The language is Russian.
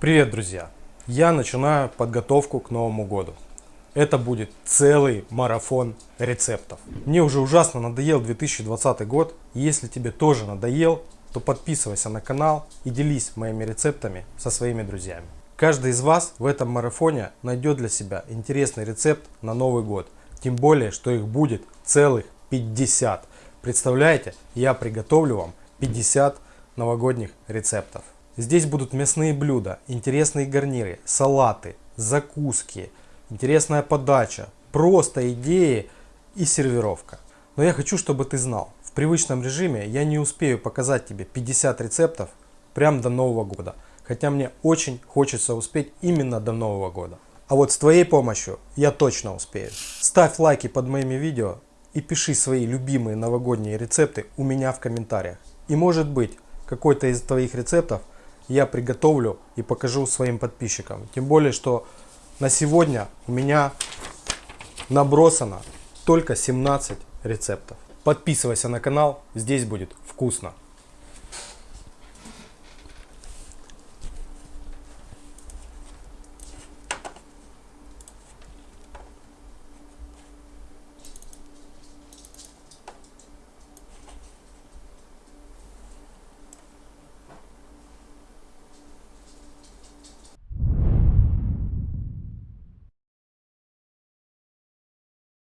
Привет, друзья! Я начинаю подготовку к Новому году. Это будет целый марафон рецептов. Мне уже ужасно надоел 2020 год. Если тебе тоже надоел, то подписывайся на канал и делись моими рецептами со своими друзьями. Каждый из вас в этом марафоне найдет для себя интересный рецепт на Новый год. Тем более, что их будет целых 50. Представляете, я приготовлю вам 50 новогодних рецептов. Здесь будут мясные блюда, интересные гарниры, салаты, закуски, интересная подача, просто идеи и сервировка. Но я хочу, чтобы ты знал, в привычном режиме я не успею показать тебе 50 рецептов прям до Нового года. Хотя мне очень хочется успеть именно до Нового года. А вот с твоей помощью я точно успею. Ставь лайки под моими видео и пиши свои любимые новогодние рецепты у меня в комментариях. И может быть, какой-то из твоих рецептов я приготовлю и покажу своим подписчикам. Тем более, что на сегодня у меня набросано только 17 рецептов. Подписывайся на канал, здесь будет вкусно.